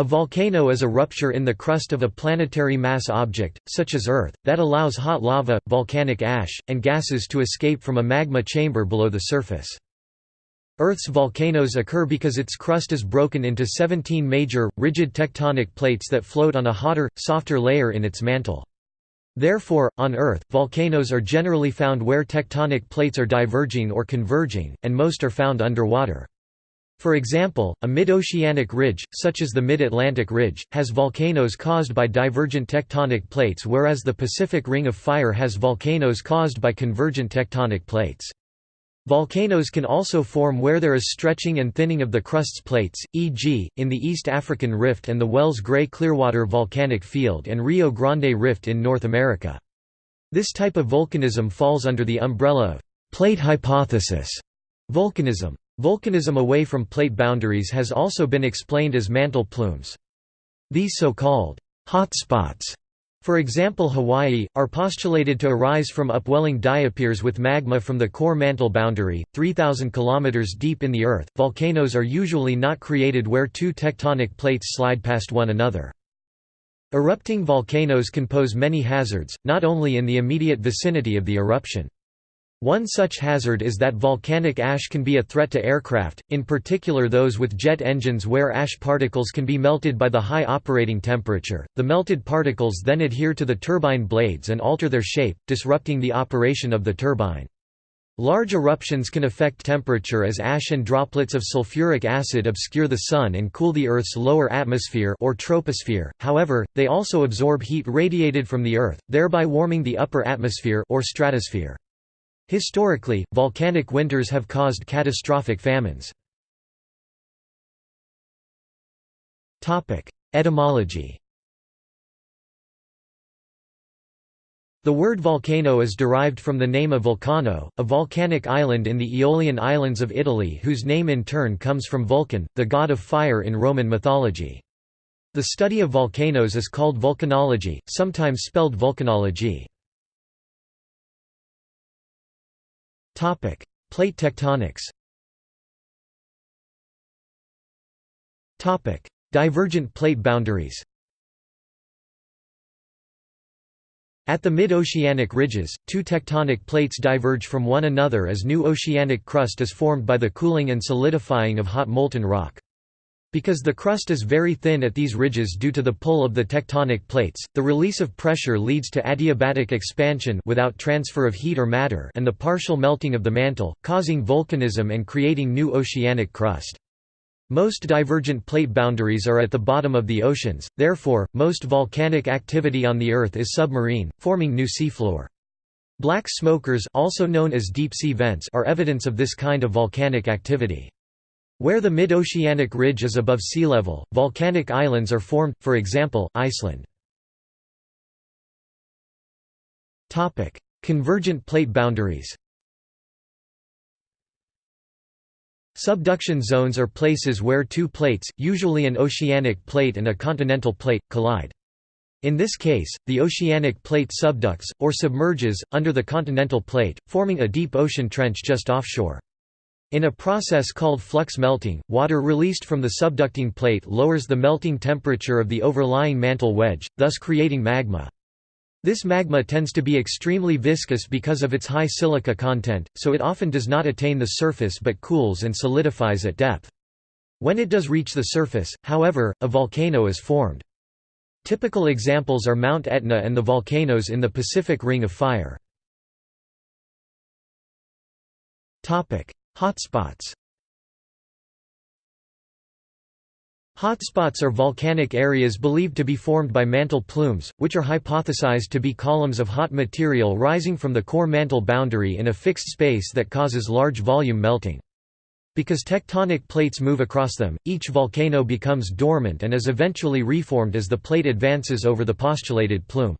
A volcano is a rupture in the crust of a planetary mass object, such as Earth, that allows hot lava, volcanic ash, and gases to escape from a magma chamber below the surface. Earth's volcanoes occur because its crust is broken into 17 major, rigid tectonic plates that float on a hotter, softer layer in its mantle. Therefore, on Earth, volcanoes are generally found where tectonic plates are diverging or converging, and most are found underwater. For example, a mid-oceanic ridge, such as the Mid-Atlantic Ridge, has volcanoes caused by divergent tectonic plates whereas the Pacific Ring of Fire has volcanoes caused by convergent tectonic plates. Volcanoes can also form where there is stretching and thinning of the crust's plates, e.g., in the East African Rift and the Wells Gray Clearwater Volcanic Field and Rio Grande Rift in North America. This type of volcanism falls under the umbrella of plate hypothesis volcanism. Volcanism away from plate boundaries has also been explained as mantle plumes. These so-called hotspots for example Hawaii, are postulated to arise from upwelling diapirs with magma from the core mantle boundary, 3,000 km deep in the Earth. Volcanoes are usually not created where two tectonic plates slide past one another. Erupting volcanoes can pose many hazards, not only in the immediate vicinity of the eruption. One such hazard is that volcanic ash can be a threat to aircraft, in particular those with jet engines where ash particles can be melted by the high operating temperature. The melted particles then adhere to the turbine blades and alter their shape, disrupting the operation of the turbine. Large eruptions can affect temperature as ash and droplets of sulfuric acid obscure the sun and cool the Earth's lower atmosphere or troposphere. However, they also absorb heat radiated from the Earth, thereby warming the upper atmosphere or stratosphere. Historically, volcanic winters have caused catastrophic famines. Etymology The word volcano is derived from the name of Vulcano, a volcanic island in the Aeolian Islands of Italy whose name in turn comes from Vulcan, the god of fire in Roman mythology. The study of volcanoes is called volcanology, sometimes spelled vulcanology. Plate tectonics. Divergent plate boundaries. At the mid-oceanic ridges, two tectonic plates diverge from one another as new oceanic crust is formed by the cooling and solidifying of hot molten rock. Because the crust is very thin at these ridges due to the pull of the tectonic plates, the release of pressure leads to adiabatic expansion without transfer of heat or matter and the partial melting of the mantle, causing volcanism and creating new oceanic crust. Most divergent plate boundaries are at the bottom of the oceans, therefore, most volcanic activity on the Earth is submarine, forming new seafloor. Black smokers also known as deep-sea vents are evidence of this kind of volcanic activity. Where the mid-oceanic ridge is above sea level, volcanic islands are formed, for example, Iceland. Convergent plate boundaries Subduction zones are places where two plates, usually an oceanic plate and a continental plate, collide. In this case, the oceanic plate subducts, or submerges, under the continental plate, forming a deep ocean trench just offshore. In a process called flux melting, water released from the subducting plate lowers the melting temperature of the overlying mantle wedge, thus creating magma. This magma tends to be extremely viscous because of its high silica content, so it often does not attain the surface but cools and solidifies at depth. When it does reach the surface, however, a volcano is formed. Typical examples are Mount Etna and the volcanoes in the Pacific Ring of Fire. Hotspots Hotspots are volcanic areas believed to be formed by mantle plumes, which are hypothesized to be columns of hot material rising from the core mantle boundary in a fixed space that causes large volume melting. Because tectonic plates move across them, each volcano becomes dormant and is eventually reformed as the plate advances over the postulated plume.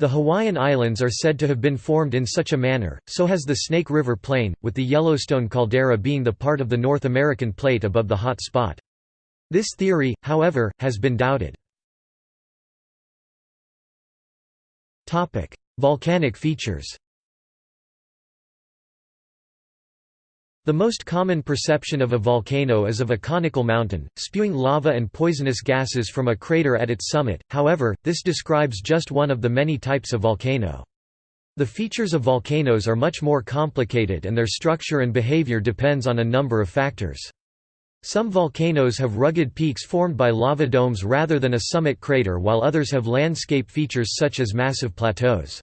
The Hawaiian Islands are said to have been formed in such a manner, so has the Snake River Plain, with the Yellowstone caldera being the part of the North American plate above the hot spot. This theory, however, has been doubted. Volcanic features The most common perception of a volcano is of a conical mountain, spewing lava and poisonous gases from a crater at its summit, however, this describes just one of the many types of volcano. The features of volcanoes are much more complicated and their structure and behavior depends on a number of factors. Some volcanoes have rugged peaks formed by lava domes rather than a summit crater while others have landscape features such as massive plateaus.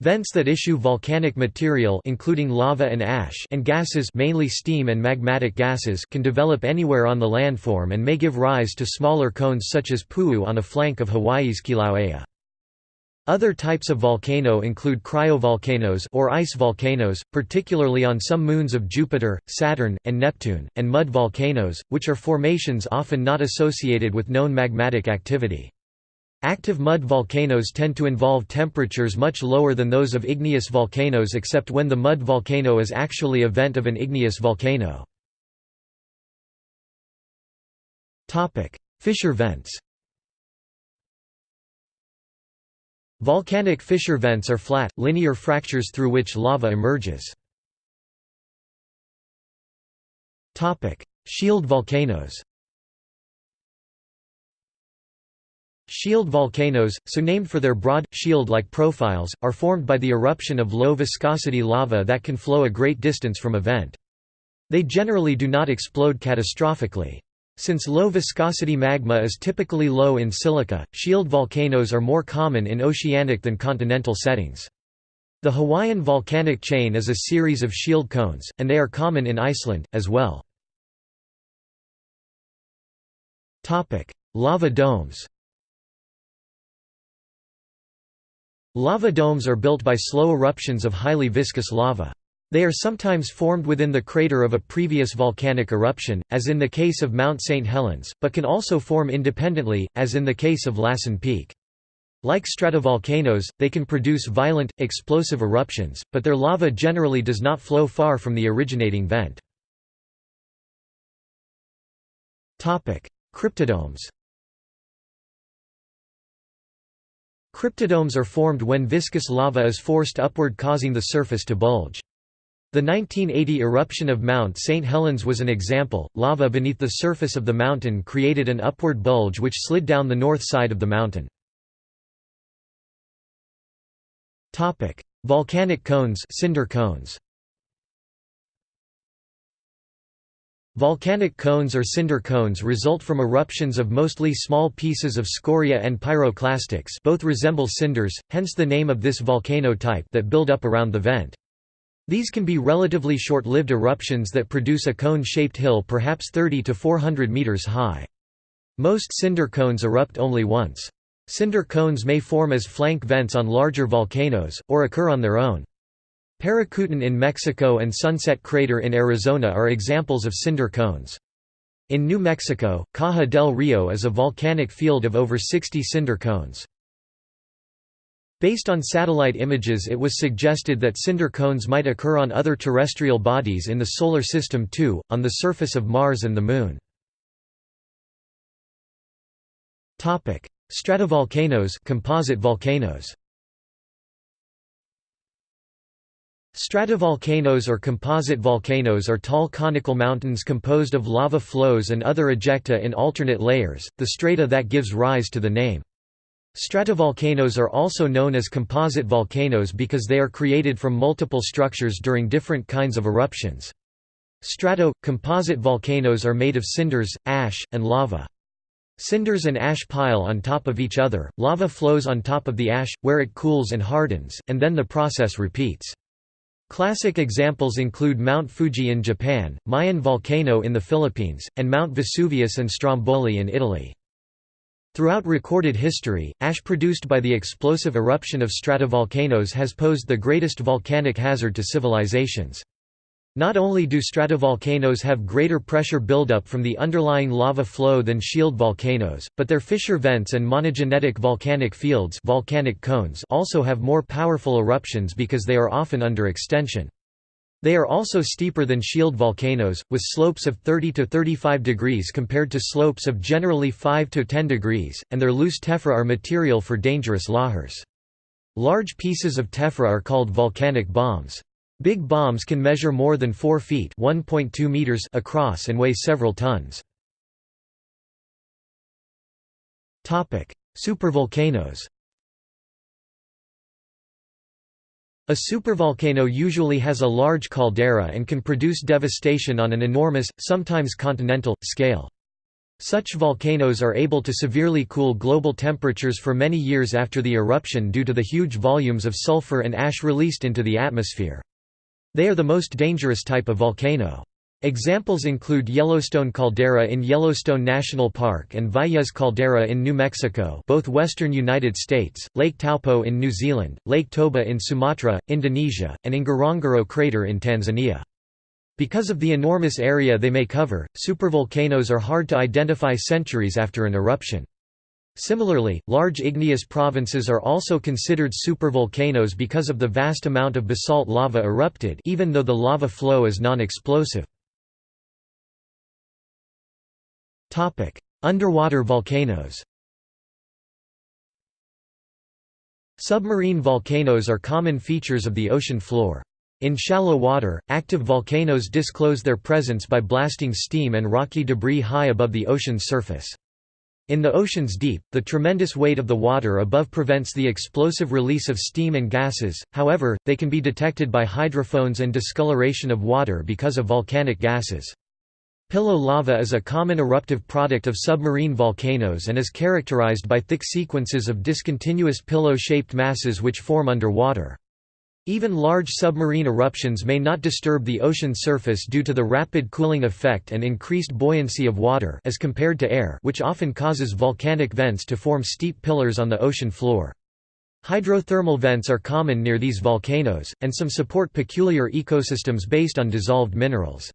Vents that issue volcanic material including lava and ash and gases mainly steam and magmatic gases can develop anywhere on the landform and may give rise to smaller cones such as Pu'u on a flank of Hawaii's Kilauea. Other types of volcano include cryovolcanoes or ice volcanoes, particularly on some moons of Jupiter, Saturn, and Neptune, and mud volcanoes, which are formations often not associated with known magmatic activity. Active mud volcanoes tend to involve temperatures much lower than those of igneous volcanoes except when the mud volcano is actually a vent of an igneous volcano. Fissure vents Volcanic fissure vents are flat, linear fractures through which lava emerges. Shield volcanoes Shield volcanoes, so named for their broad, shield-like profiles, are formed by the eruption of low-viscosity lava that can flow a great distance from a vent. They generally do not explode catastrophically. Since low-viscosity magma is typically low in silica, shield volcanoes are more common in oceanic than continental settings. The Hawaiian volcanic chain is a series of shield cones, and they are common in Iceland, as well. Lava domes Lava domes are built by slow eruptions of highly viscous lava. They are sometimes formed within the crater of a previous volcanic eruption, as in the case of Mount St. Helens, but can also form independently, as in the case of Lassen Peak. Like stratovolcanoes, they can produce violent, explosive eruptions, but their lava generally does not flow far from the originating vent. Cryptodomes Cryptodomes are formed when viscous lava is forced upward causing the surface to bulge. The 1980 eruption of Mount St. Helens was an example. Lava beneath the surface of the mountain created an upward bulge which slid down the north side of the mountain. Topic: Volcanic cones, cinder cones. Volcanic cones or cinder cones result from eruptions of mostly small pieces of scoria and pyroclastics both resemble cinders, hence the name of this volcano type that build up around the vent. These can be relatively short-lived eruptions that produce a cone-shaped hill perhaps 30 to 400 meters high. Most cinder cones erupt only once. Cinder cones may form as flank vents on larger volcanoes, or occur on their own. Paricutin in Mexico and Sunset Crater in Arizona are examples of cinder cones. In New Mexico, Caja del Rio is a volcanic field of over 60 cinder cones. Based on satellite images it was suggested that cinder cones might occur on other terrestrial bodies in the Solar System too, on the surface of Mars and the Moon. Stratovolcanoes composite volcanoes Stratovolcanoes or composite volcanoes are tall conical mountains composed of lava flows and other ejecta in alternate layers, the strata that gives rise to the name. Stratovolcanoes are also known as composite volcanoes because they are created from multiple structures during different kinds of eruptions. Strato composite volcanoes are made of cinders, ash, and lava. Cinders and ash pile on top of each other, lava flows on top of the ash, where it cools and hardens, and then the process repeats. Classic examples include Mount Fuji in Japan, Mayon Volcano in the Philippines, and Mount Vesuvius and Stromboli in Italy. Throughout recorded history, ash produced by the explosive eruption of stratovolcanoes has posed the greatest volcanic hazard to civilizations. Not only do stratovolcanoes have greater pressure buildup from the underlying lava flow than shield volcanoes, but their fissure vents and monogenetic volcanic fields volcanic cones also have more powerful eruptions because they are often under extension. They are also steeper than shield volcanoes, with slopes of 30 to 35 degrees compared to slopes of generally 5 to 10 degrees, and their loose tephra are material for dangerous lahars. Large pieces of tephra are called volcanic bombs. Big bombs can measure more than 4 feet meters across and weigh several tons. Supervolcanoes A supervolcano usually has a large caldera and can produce devastation on an enormous, sometimes continental, scale. Such volcanoes are able to severely cool global temperatures for many years after the eruption due to the huge volumes of sulfur and ash released into the atmosphere. They are the most dangerous type of volcano. Examples include Yellowstone Caldera in Yellowstone National Park and Valles Caldera in New Mexico both western United States, Lake Taupo in New Zealand, Lake Toba in Sumatra, Indonesia, and Ngorongoro Crater in Tanzania. Because of the enormous area they may cover, supervolcanoes are hard to identify centuries after an eruption. Similarly, large igneous provinces are also considered supervolcanoes because of the vast amount of basalt lava erupted even though the lava flow is non-explosive. Underwater volcanoes. Submarine volcanoes are common features of the ocean floor. In shallow water, active volcanoes disclose their presence by blasting steam and rocky debris high above the ocean's surface. In the ocean's deep, the tremendous weight of the water above prevents the explosive release of steam and gases, however, they can be detected by hydrophones and discoloration of water because of volcanic gases. Pillow lava is a common eruptive product of submarine volcanoes and is characterized by thick sequences of discontinuous pillow-shaped masses which form underwater. Even large submarine eruptions may not disturb the ocean surface due to the rapid cooling effect and increased buoyancy of water as compared to air which often causes volcanic vents to form steep pillars on the ocean floor. Hydrothermal vents are common near these volcanoes, and some support peculiar ecosystems based on dissolved minerals.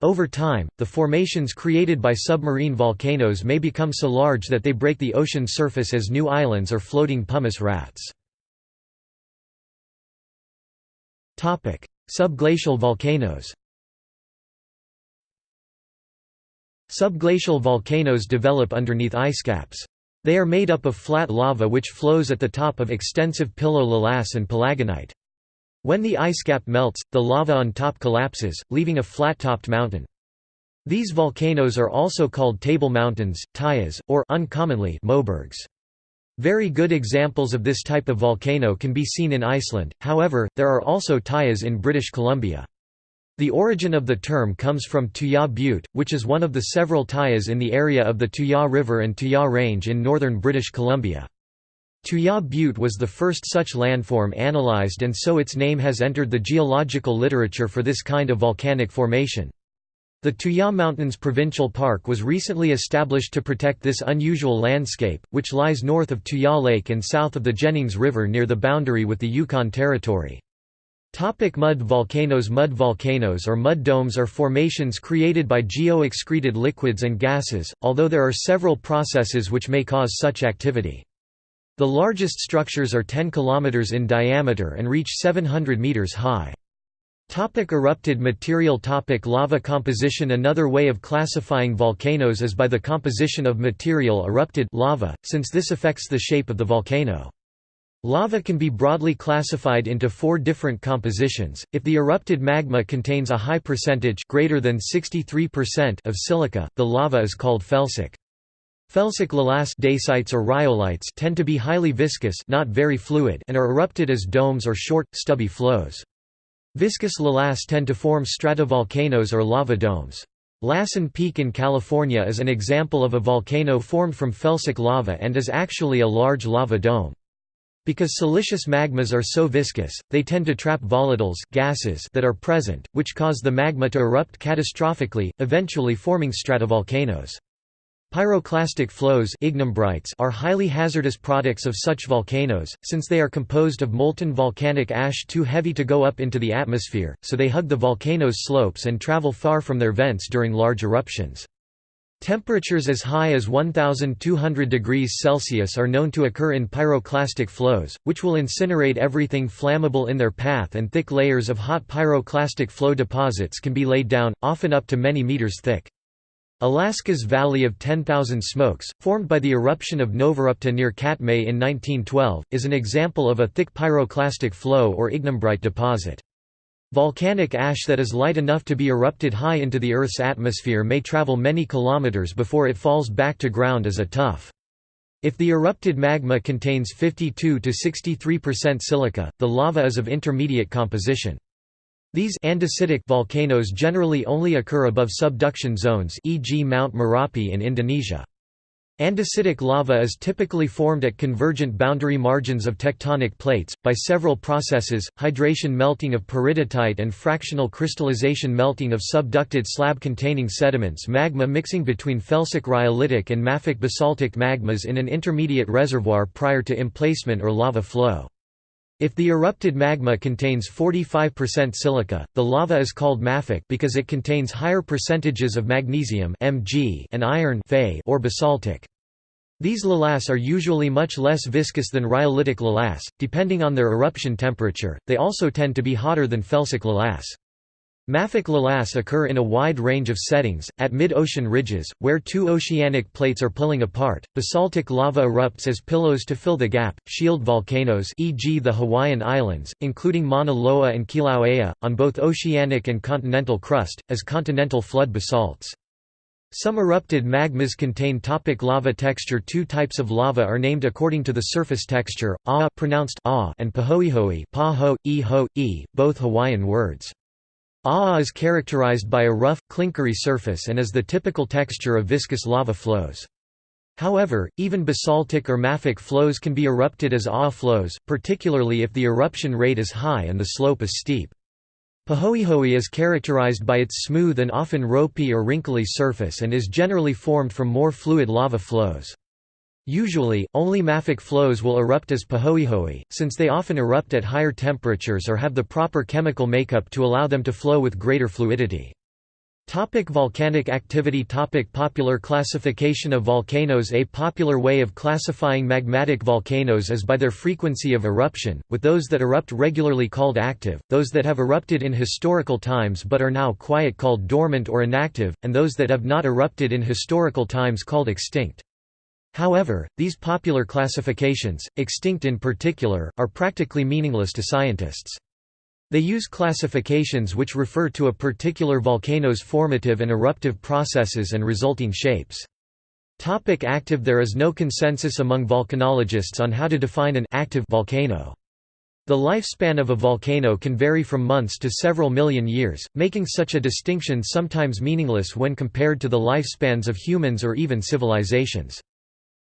Over time, the formations created by submarine volcanoes may become so large that they break the ocean surface as new islands or floating pumice rafts. Subglacial volcanoes Subglacial volcanoes develop underneath icecaps. They are made up of flat lava which flows at the top of extensive pillow lavas and palagonite. When the ice cap melts, the lava on top collapses, leaving a flat-topped mountain. These volcanoes are also called table mountains, tuyas, or uncommonly mobergs. Very good examples of this type of volcano can be seen in Iceland, however, there are also tuyas in British Columbia. The origin of the term comes from Tuya Butte, which is one of the several tuyas in the area of the Tuya River and Tuya Range in northern British Columbia. Tuya Butte was the first such landform analyzed and so its name has entered the geological literature for this kind of volcanic formation. The Tuya Mountains Provincial Park was recently established to protect this unusual landscape, which lies north of Tuya Lake and south of the Jennings River near the boundary with the Yukon Territory. Topic mud volcanoes Mud volcanoes or mud domes are formations created by geo-excreted liquids and gases, although there are several processes which may cause such activity. The largest structures are 10 km in diameter and reach 700 meters high. Topic erupted material topic Lava composition Another way of classifying volcanoes is by the composition of material erupted lava, since this affects the shape of the volcano. Lava can be broadly classified into four different compositions. If the erupted magma contains a high percentage greater than 63% of silica, the lava is called felsic. Felsic lavas dacites or rhyolites tend to be highly viscous not very fluid and are erupted as domes or short, stubby flows. Viscous lavas tend to form stratovolcanoes or lava domes. Lassen Peak in California is an example of a volcano formed from felsic lava and is actually a large lava dome. Because silicious magmas are so viscous, they tend to trap volatiles gases that are present, which cause the magma to erupt catastrophically, eventually forming stratovolcanoes. Pyroclastic flows are highly hazardous products of such volcanoes, since they are composed of molten volcanic ash too heavy to go up into the atmosphere, so they hug the volcano's slopes and travel far from their vents during large eruptions. Temperatures as high as 1200 degrees Celsius are known to occur in pyroclastic flows, which will incinerate everything flammable in their path and thick layers of hot pyroclastic flow deposits can be laid down, often up to many meters thick. Alaska's Valley of 10,000 Smokes, formed by the eruption of Novarupta near Katmai in 1912, is an example of a thick pyroclastic flow or ignimbrite deposit. Volcanic ash that is light enough to be erupted high into the Earth's atmosphere may travel many kilometers before it falls back to ground as a tuff. If the erupted magma contains 52 to 63% silica, the lava is of intermediate composition. These andesitic volcanoes generally only occur above subduction zones e.g. Mount Merapi in Indonesia. Andesitic lava is typically formed at convergent boundary margins of tectonic plates, by several processes, hydration melting of peridotite and fractional crystallization melting of subducted slab-containing sediments magma mixing between felsic rhyolitic and mafic basaltic magmas in an intermediate reservoir prior to emplacement or lava flow. If the erupted magma contains 45% silica, the lava is called mafic because it contains higher percentages of magnesium Mg and iron Fe or basaltic. These lavas are usually much less viscous than rhyolitic lavas, depending on their eruption temperature, they also tend to be hotter than felsic lavas. Mafic lavas occur in a wide range of settings, at mid-ocean ridges, where two oceanic plates are pulling apart, basaltic lava erupts as pillows to fill the gap, shield volcanoes e.g. the Hawaiian Islands, including Mauna Loa and Kilauea, on both oceanic and continental crust, as continental flood basalts. Some erupted magmas contain topic lava texture Two types of lava are named according to the surface texture, ah pronounced ah and pahoehoe pa -ho, -ho, e, both Hawaiian words. Aa is characterized by a rough, clinkery surface and is the typical texture of viscous lava flows. However, even basaltic or mafic flows can be erupted as Aa flows, particularly if the eruption rate is high and the slope is steep. Pahoehoe is characterized by its smooth and often ropey or wrinkly surface and is generally formed from more fluid lava flows. Usually, only mafic flows will erupt as pahoehoe, since they often erupt at higher temperatures or have the proper chemical makeup to allow them to flow with greater fluidity. Topic volcanic activity Topic Popular classification of volcanoes A popular way of classifying magmatic volcanoes is by their frequency of eruption, with those that erupt regularly called active, those that have erupted in historical times but are now quiet called dormant or inactive, and those that have not erupted in historical times called extinct. However, these popular classifications, extinct in particular, are practically meaningless to scientists. They use classifications which refer to a particular volcano's formative and eruptive processes and resulting shapes. Topic active There is no consensus among volcanologists on how to define an active volcano. The lifespan of a volcano can vary from months to several million years, making such a distinction sometimes meaningless when compared to the lifespans of humans or even civilizations.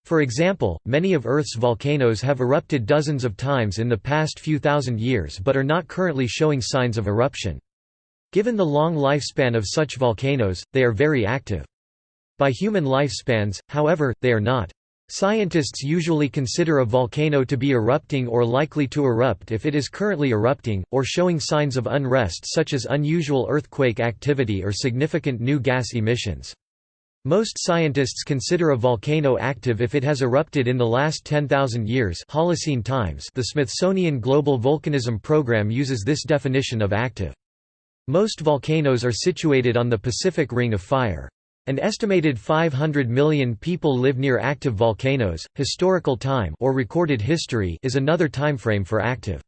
For example, many of Earth's volcanoes have erupted dozens of times in the past few thousand years but are not currently showing signs of eruption. Given the long lifespan of such volcanoes, they are very active. By human lifespans, however, they are not. Scientists usually consider a volcano to be erupting or likely to erupt if it is currently erupting, or showing signs of unrest such as unusual earthquake activity or significant new gas emissions. Most scientists consider a volcano active if it has erupted in the last 10,000 years Holocene times the Smithsonian Global Volcanism Program uses this definition of active. Most volcanoes are situated on the Pacific Ring of Fire. An estimated 500 million people live near active volcanoes. Historical time or recorded history is another timeframe for active.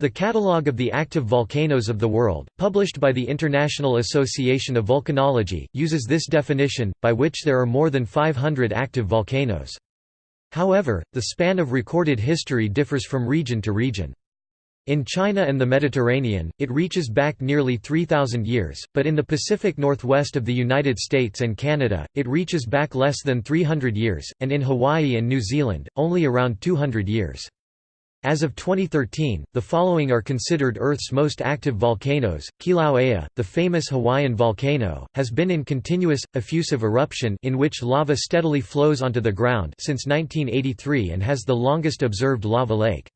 The Catalogue of the Active Volcanoes of the World, published by the International Association of Volcanology, uses this definition, by which there are more than 500 active volcanoes. However, the span of recorded history differs from region to region. In China and the Mediterranean, it reaches back nearly 3,000 years, but in the Pacific Northwest of the United States and Canada, it reaches back less than 300 years, and in Hawaii and New Zealand, only around 200 years. As of 2013, the following are considered Earth's most active volcanoes. Kilauea, the famous Hawaiian volcano, has been in continuous, effusive eruption in which lava steadily flows onto the ground since 1983 and has the longest observed lava lake.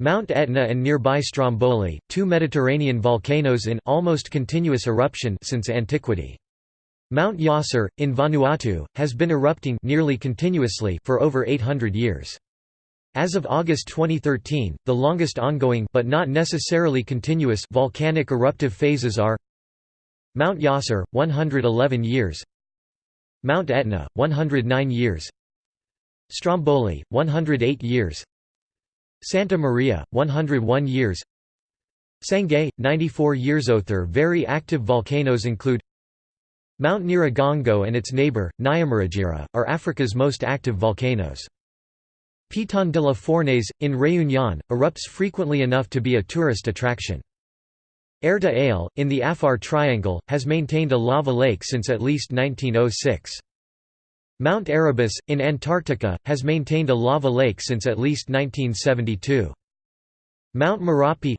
Mount Etna and nearby Stromboli, two Mediterranean volcanoes in almost continuous eruption since antiquity. Mount Yasur, in Vanuatu, has been erupting nearly continuously for over 800 years. As of August 2013, the longest ongoing but not necessarily continuous volcanic eruptive phases are Mount Yasur 111 years Mount Etna 109 years Stromboli 108 years Santa Maria 101 years Sangay, 94 years. Other very active volcanoes include Mount Nyiragongo and its neighbor, Nyamuragira, are Africa's most active volcanoes. Piton de la Fournaise, in Réunion, erupts frequently enough to be a tourist attraction. Erta Ale, in the Afar Triangle, has maintained a lava lake since at least 1906. Mount Erebus, in Antarctica, has maintained a lava lake since at least 1972. Mount Merapi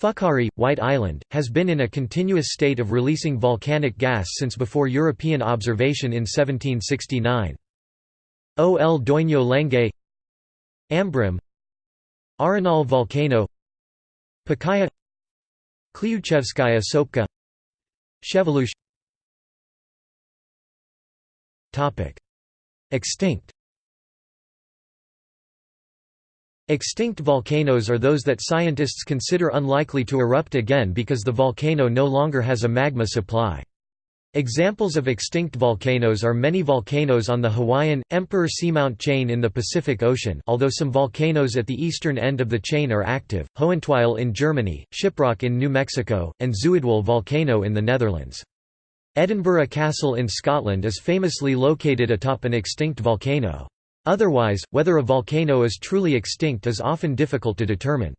Whakaari, White Island, has been in a continuous state of releasing volcanic gas since before European observation in 1769. O.L. Doinyo Lengai Ambrym Arenal volcano Pacaya Klyuchevskaya Sopka Shiveluch Extinct. Extinct volcanoes are those that scientists consider unlikely to erupt again because the volcano no longer has a magma supply. Examples of extinct volcanoes are many volcanoes on the Hawaiian, Emperor Seamount chain in the Pacific Ocean although some volcanoes at the eastern end of the chain are active, Hohentwiel in Germany, Shiprock in New Mexico, and Zuidwal volcano in the Netherlands. Edinburgh Castle in Scotland is famously located atop an extinct volcano. Otherwise, whether a volcano is truly extinct is often difficult to determine.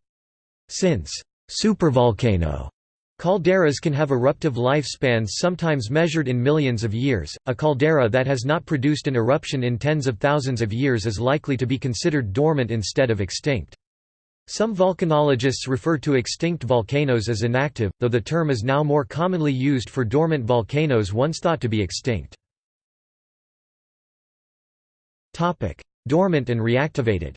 Since supervolcano calderas can have eruptive lifespans sometimes measured in millions of years, a caldera that has not produced an eruption in tens of thousands of years is likely to be considered dormant instead of extinct. Some volcanologists refer to extinct volcanoes as inactive, though the term is now more commonly used for dormant volcanoes once thought to be extinct. Dormant and reactivated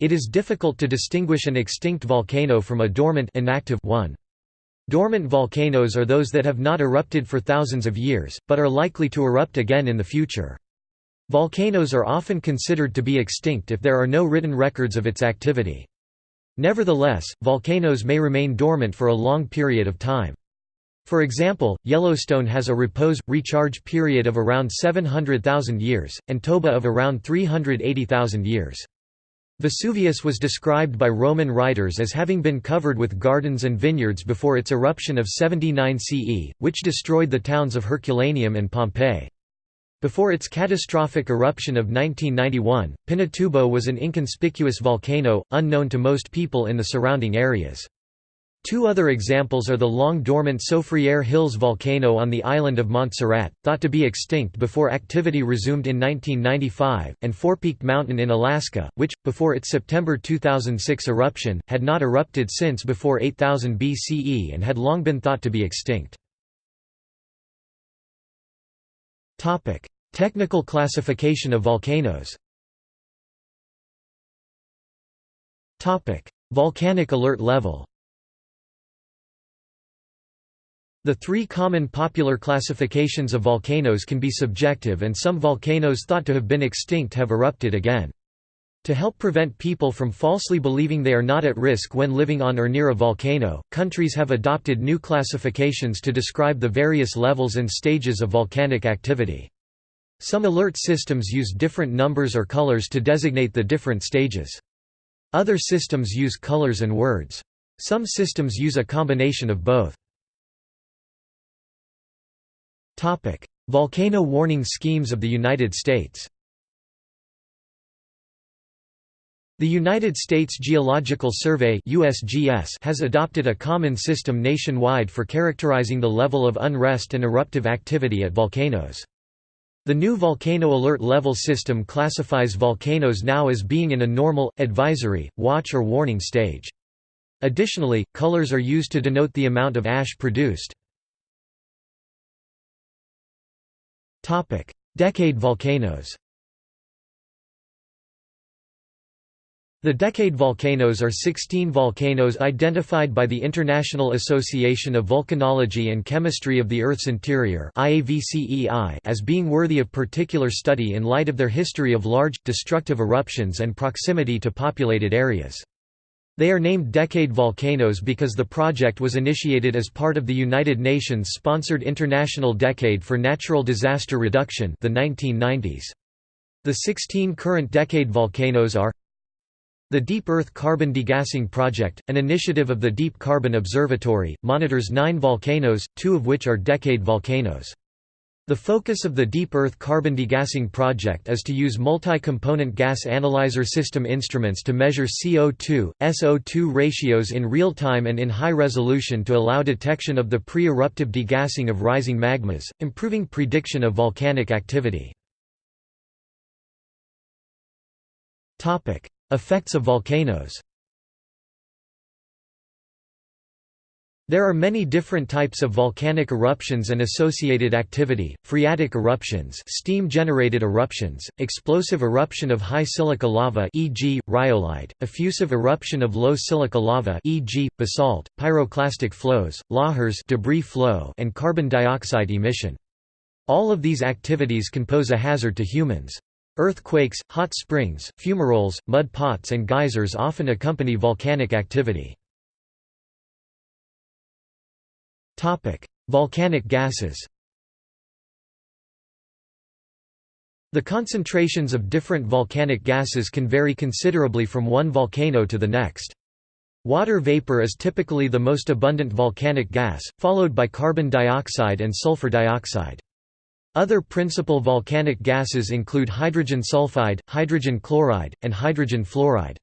It is difficult to distinguish an extinct volcano from a dormant inactive one. Dormant volcanoes are those that have not erupted for thousands of years, but are likely to erupt again in the future. Volcanoes are often considered to be extinct if there are no written records of its activity. Nevertheless, volcanoes may remain dormant for a long period of time. For example, Yellowstone has a repose-recharge period of around 700,000 years, and Toba of around 380,000 years. Vesuvius was described by Roman writers as having been covered with gardens and vineyards before its eruption of 79 CE, which destroyed the towns of Herculaneum and Pompeii. Before its catastrophic eruption of 1991, Pinatubo was an inconspicuous volcano, unknown to most people in the surrounding areas. Two other examples are the long-dormant Soufriere Hills volcano on the island of Montserrat, thought to be extinct before activity resumed in 1995, and Fourpeaked Mountain in Alaska, which, before its September 2006 eruption, had not erupted since before 8000 BCE and had long been thought to be extinct. Technical classification of volcanoes Volcanic alert level The three common popular classifications of volcanoes can be subjective and some volcanoes thought to have been extinct have erupted again. To help prevent people from falsely believing they are not at risk when living on or near a volcano, countries have adopted new classifications to describe the various levels and stages of volcanic activity. Some alert systems use different numbers or colors to designate the different stages. Other systems use colors and words. Some systems use a combination of both. Volcano warning schemes of the United States The United States Geological Survey USGS has adopted a common system nationwide for characterizing the level of unrest and eruptive activity at volcanoes. The new volcano alert level system classifies volcanoes now as being in a normal, advisory, watch or warning stage. Additionally, colors are used to denote the amount of ash produced. Decade volcanoes The decade volcanoes are 16 volcanoes identified by the International Association of Volcanology and Chemistry of the Earth's Interior as being worthy of particular study in light of their history of large, destructive eruptions and proximity to populated areas. They are named Decade Volcanoes because the project was initiated as part of the United Nations-sponsored International Decade for Natural Disaster Reduction the 1990s. The 16 current decade volcanoes are The Deep Earth Carbon Degassing Project, an initiative of the Deep Carbon Observatory, monitors nine volcanoes, two of which are decade volcanoes. The focus of the Deep Earth Carbon Degassing Project is to use multi-component gas analyzer system instruments to measure CO2, SO2 ratios in real time and in high resolution to allow detection of the pre-eruptive degassing of rising magmas, improving prediction of volcanic activity. Effects of volcanoes There are many different types of volcanic eruptions and associated activity, phreatic eruptions steam-generated eruptions, explosive eruption of high silica lava e.g., rhyolite, effusive eruption of low silica lava e.g., basalt, pyroclastic flows, lahars debris flow and carbon dioxide emission. All of these activities can pose a hazard to humans. Earthquakes, hot springs, fumaroles, mud pots and geysers often accompany volcanic activity. Volcanic gases The concentrations of different volcanic gases can vary considerably from one volcano to the next. Water vapor is typically the most abundant volcanic gas, followed by carbon dioxide and sulfur dioxide. Other principal volcanic gases include hydrogen sulfide, hydrogen chloride, and hydrogen fluoride.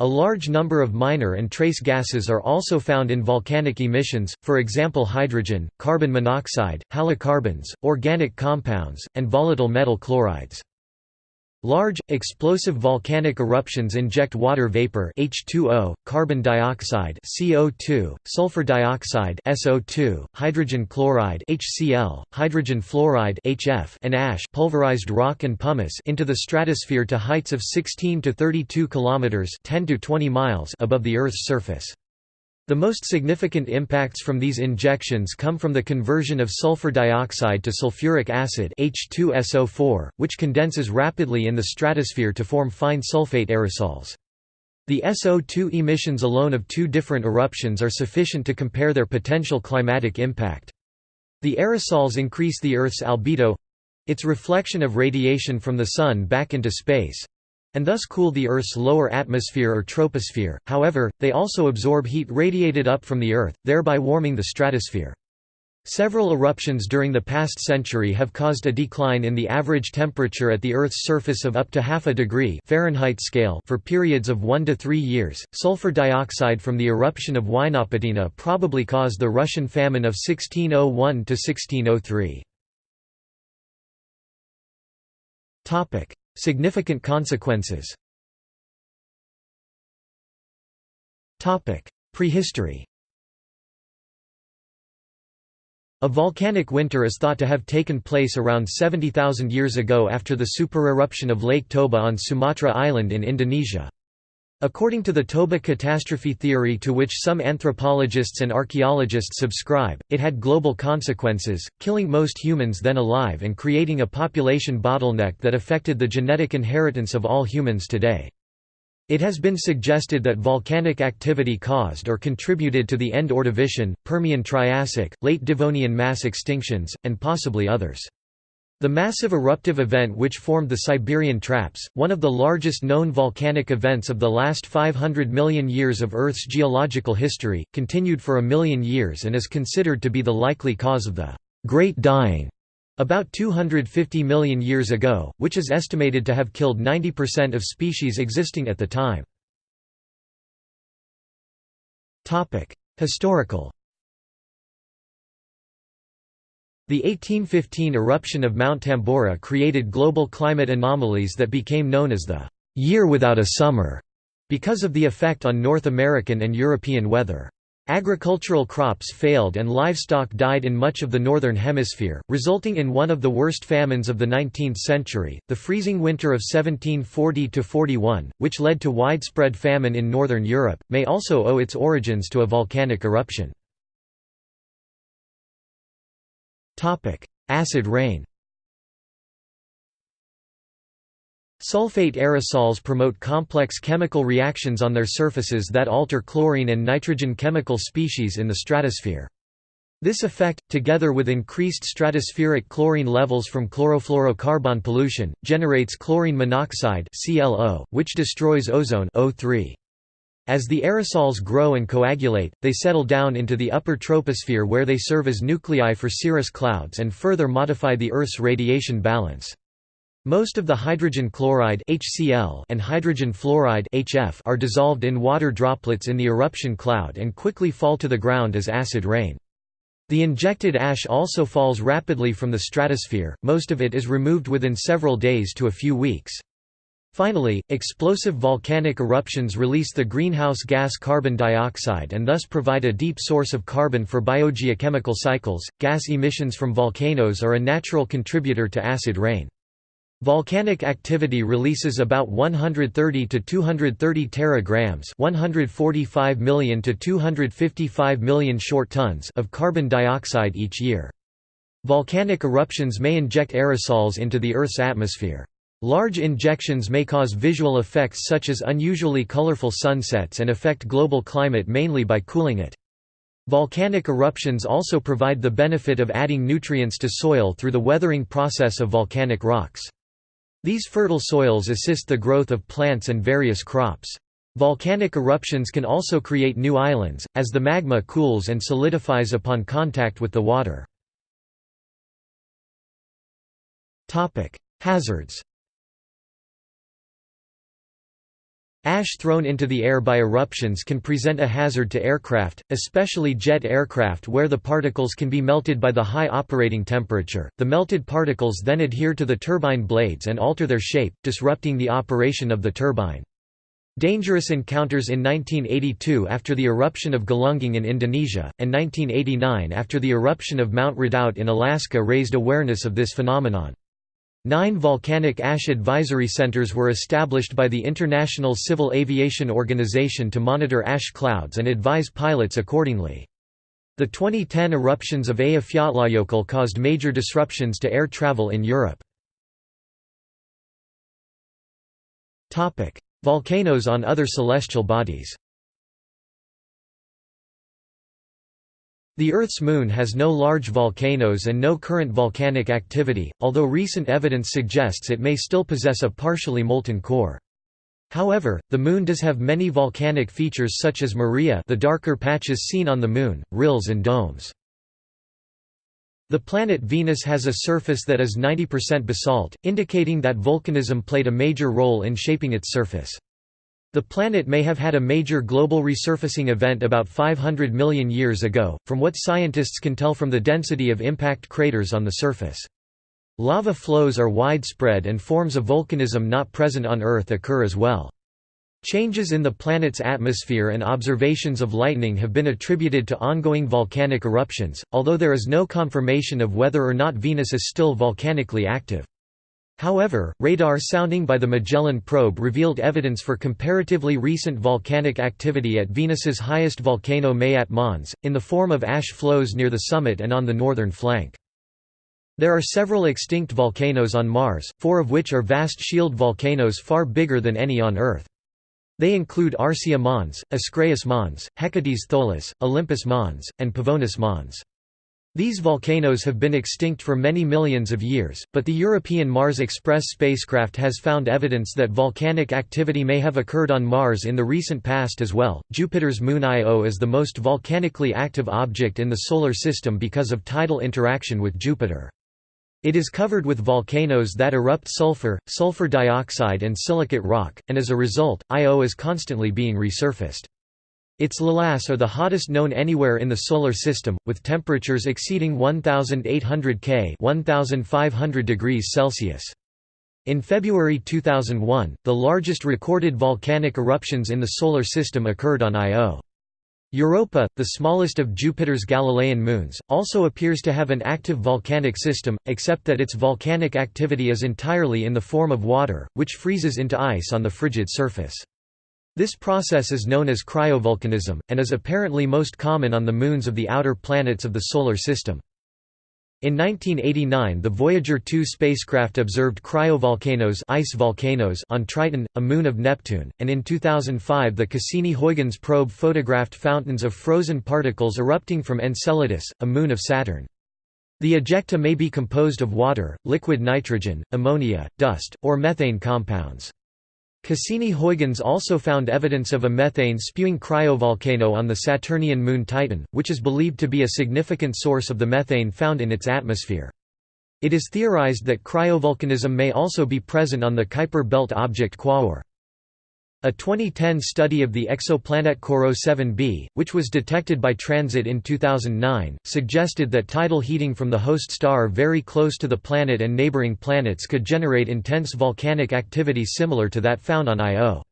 A large number of minor and trace gases are also found in volcanic emissions, for example hydrogen, carbon monoxide, halocarbons, organic compounds, and volatile metal chlorides. Large, explosive volcanic eruptions inject water vapor H2O, carbon dioxide CO2, sulfur dioxide SO2, hydrogen chloride HCl, hydrogen fluoride HF, and ash pulverized rock and pumice into the stratosphere to heights of 16 to 32 kilometers 10 to 20 miles above the Earth's surface. The most significant impacts from these injections come from the conversion of sulfur dioxide to sulfuric acid H2SO4, which condenses rapidly in the stratosphere to form fine sulfate aerosols. The SO2 emissions alone of two different eruptions are sufficient to compare their potential climatic impact. The aerosols increase the Earth's albedo—its reflection of radiation from the Sun back into space, and thus cool the Earth's lower atmosphere or troposphere, however, they also absorb heat radiated up from the Earth, thereby warming the stratosphere. Several eruptions during the past century have caused a decline in the average temperature at the Earth's surface of up to half a degree Fahrenheit scale for periods of 1 to 3 years. Sulfur dioxide from the eruption of Huaynaputina probably caused the Russian famine of 1601 to 1603. Topic: Significant consequences. Prehistory. A volcanic winter is thought to have taken place around 70,000 years ago after the supereruption of Lake Toba on Sumatra Island in Indonesia. According to the Toba catastrophe theory to which some anthropologists and archaeologists subscribe, it had global consequences, killing most humans then alive and creating a population bottleneck that affected the genetic inheritance of all humans today. It has been suggested that volcanic activity caused or contributed to the end Ordovician, Permian Triassic, late Devonian mass extinctions, and possibly others. The massive eruptive event which formed the Siberian Traps, one of the largest known volcanic events of the last 500 million years of Earth's geological history, continued for a million years and is considered to be the likely cause of the Great Dying about 250 million years ago, which is estimated to have killed 90% of species existing at the time. Historical The 1815 eruption of Mount Tambora created global climate anomalies that became known as the «year without a summer» because of the effect on North American and European weather. Agricultural crops failed and livestock died in much of the Northern Hemisphere, resulting in one of the worst famines of the 19th century, the freezing winter of 1740–41, which led to widespread famine in Northern Europe, may also owe its origins to a volcanic eruption. Acid rain Sulfate aerosols promote complex chemical reactions on their surfaces that alter chlorine and nitrogen chemical species in the stratosphere. This effect, together with increased stratospheric chlorine levels from chlorofluorocarbon pollution, generates chlorine monoxide which destroys ozone O3. As the aerosols grow and coagulate, they settle down into the upper troposphere where they serve as nuclei for cirrus clouds and further modify the Earth's radiation balance. Most of the hydrogen chloride HCl and hydrogen fluoride HF are dissolved in water droplets in the eruption cloud and quickly fall to the ground as acid rain. The injected ash also falls rapidly from the stratosphere, most of it is removed within several days to a few weeks. Finally, explosive volcanic eruptions release the greenhouse gas carbon dioxide and thus provide a deep source of carbon for biogeochemical cycles. Gas emissions from volcanoes are a natural contributor to acid rain. Volcanic activity releases about 130 to 230 teragrams, 145 million to 255 million short tons of carbon dioxide each year. Volcanic eruptions may inject aerosols into the Earth's atmosphere. Large injections may cause visual effects such as unusually colorful sunsets and affect global climate mainly by cooling it. Volcanic eruptions also provide the benefit of adding nutrients to soil through the weathering process of volcanic rocks. These fertile soils assist the growth of plants and various crops. Volcanic eruptions can also create new islands, as the magma cools and solidifies upon contact with the water. Hazards Ash thrown into the air by eruptions can present a hazard to aircraft, especially jet aircraft where the particles can be melted by the high operating temperature. The melted particles then adhere to the turbine blades and alter their shape, disrupting the operation of the turbine. Dangerous encounters in 1982 after the eruption of Galunggung in Indonesia, and 1989 after the eruption of Mount Redoubt in Alaska raised awareness of this phenomenon. Nine volcanic ash advisory centers were established by the International Civil Aviation Organization to monitor ash clouds and advise pilots accordingly. The 2010 eruptions of Eyjafjallajökull caused major disruptions to air travel in Europe. Volcanoes on other celestial bodies The Earth's moon has no large volcanoes and no current volcanic activity, although recent evidence suggests it may still possess a partially molten core. However, the Moon does have many volcanic features such as Maria the darker patches seen on the Moon, rills and domes. The planet Venus has a surface that is 90% basalt, indicating that volcanism played a major role in shaping its surface. The planet may have had a major global resurfacing event about 500 million years ago, from what scientists can tell from the density of impact craters on the surface. Lava flows are widespread and forms of volcanism not present on Earth occur as well. Changes in the planet's atmosphere and observations of lightning have been attributed to ongoing volcanic eruptions, although there is no confirmation of whether or not Venus is still volcanically active. However, radar sounding by the Magellan probe revealed evidence for comparatively recent volcanic activity at Venus's highest volcano Maat Mons, in the form of ash flows near the summit and on the northern flank. There are several extinct volcanoes on Mars, four of which are vast shield volcanoes far bigger than any on Earth. They include Arsia Mons, Ascraeus Mons, Hecates Tholus, Olympus Mons, and Pavonis Mons. These volcanoes have been extinct for many millions of years, but the European Mars Express spacecraft has found evidence that volcanic activity may have occurred on Mars in the recent past as well. Jupiter's moon Io is the most volcanically active object in the Solar System because of tidal interaction with Jupiter. It is covered with volcanoes that erupt sulfur, sulfur dioxide, and silicate rock, and as a result, Io is constantly being resurfaced. Its lavas are the hottest known anywhere in the Solar System, with temperatures exceeding 1800 K 1500 degrees Celsius. In February 2001, the largest recorded volcanic eruptions in the Solar System occurred on Io. Europa, the smallest of Jupiter's Galilean moons, also appears to have an active volcanic system, except that its volcanic activity is entirely in the form of water, which freezes into ice on the frigid surface. This process is known as cryovolcanism, and is apparently most common on the moons of the outer planets of the Solar System. In 1989 the Voyager 2 spacecraft observed cryovolcanoes ice volcanoes on Triton, a moon of Neptune, and in 2005 the Cassini-Huygens probe photographed fountains of frozen particles erupting from Enceladus, a moon of Saturn. The ejecta may be composed of water, liquid nitrogen, ammonia, dust, or methane compounds. Cassini-Huygens also found evidence of a methane-spewing cryovolcano on the Saturnian moon Titan, which is believed to be a significant source of the methane found in its atmosphere. It is theorized that cryovolcanism may also be present on the Kuiper belt object Quaoar. A 2010 study of the exoplanet Corot 7b, which was detected by transit in 2009, suggested that tidal heating from the host star very close to the planet and neighboring planets could generate intense volcanic activity similar to that found on Io.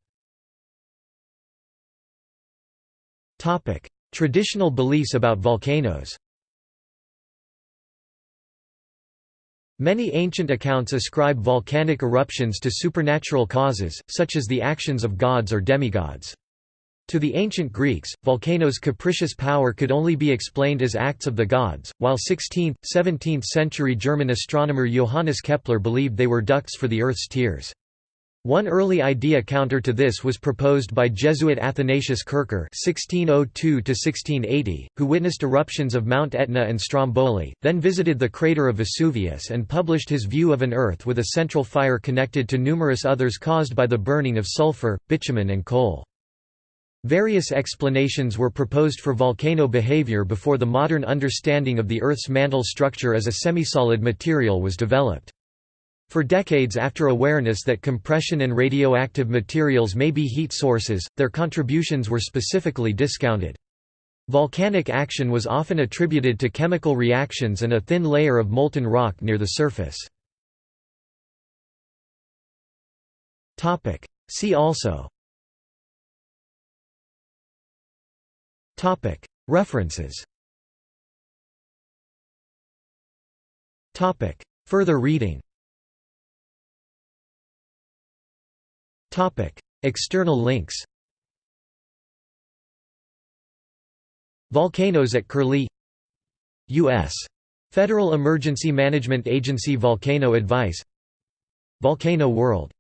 Traditional beliefs about volcanoes Many ancient accounts ascribe volcanic eruptions to supernatural causes, such as the actions of gods or demigods. To the ancient Greeks, volcanoes' capricious power could only be explained as acts of the gods, while 16th, 17th century German astronomer Johannes Kepler believed they were ducts for the Earth's tears. One early idea counter to this was proposed by Jesuit Athanasius Kircher (1602–1680), who witnessed eruptions of Mount Etna and Stromboli, then visited the crater of Vesuvius and published his view of an Earth with a central fire connected to numerous others caused by the burning of sulfur, bitumen, and coal. Various explanations were proposed for volcano behavior before the modern understanding of the Earth's mantle structure as a semisolid material was developed. For decades after awareness that compression and radioactive materials may be heat sources, their contributions were specifically discounted. Volcanic action was often attributed to chemical reactions and a thin layer of molten rock near the surface. See also. References. Further reading External links Volcanoes at Curlie U.S. Federal Emergency Management Agency Volcano Advice Volcano World